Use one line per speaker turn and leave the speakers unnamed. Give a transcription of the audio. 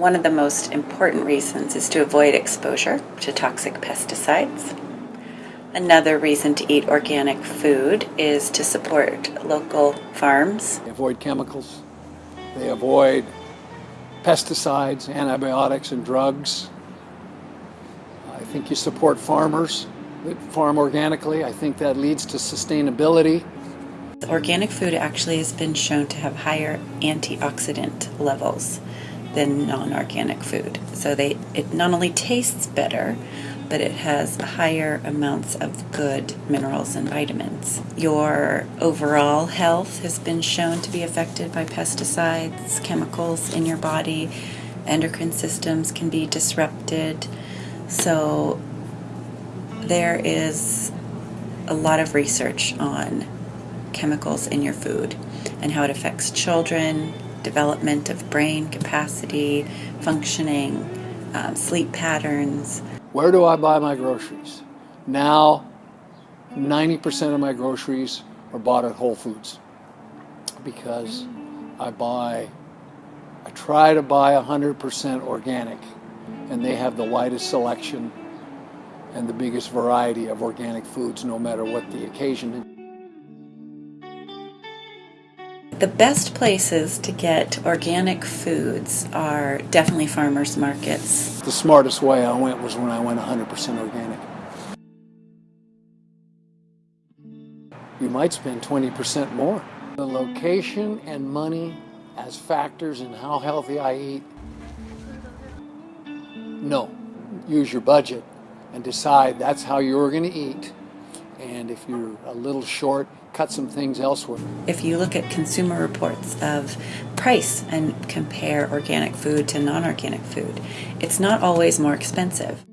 One of the most important reasons is to avoid exposure to toxic pesticides. Another reason to eat organic food is to support local farms.
They avoid chemicals, they avoid pesticides, antibiotics, and drugs. I think you support farmers that farm organically. I think that leads to sustainability.
Organic food actually has been shown to have higher antioxidant levels than non-organic food. So they it not only tastes better, but it has higher amounts of good minerals and vitamins. Your overall health has been shown to be affected by pesticides, chemicals in your body. Endocrine systems can be disrupted. So there is a lot of research on chemicals in your food and how it affects children, development of brain capacity, functioning, um, sleep patterns.
Where do I buy my groceries? Now, 90% of my groceries are bought at Whole Foods because I buy, I try to buy 100% organic, and they have the widest selection and the biggest variety of organic foods, no matter what the occasion
The best places to get organic foods are definitely farmers markets.
The smartest way I went was when I went 100% organic. You might spend 20% more. The location and money as factors in how healthy I eat, no. Use your budget and decide that's how you're going to eat. And if you're a little short, cut some things elsewhere.
If you look at consumer reports of price and compare organic food to non organic food, it's not always more expensive.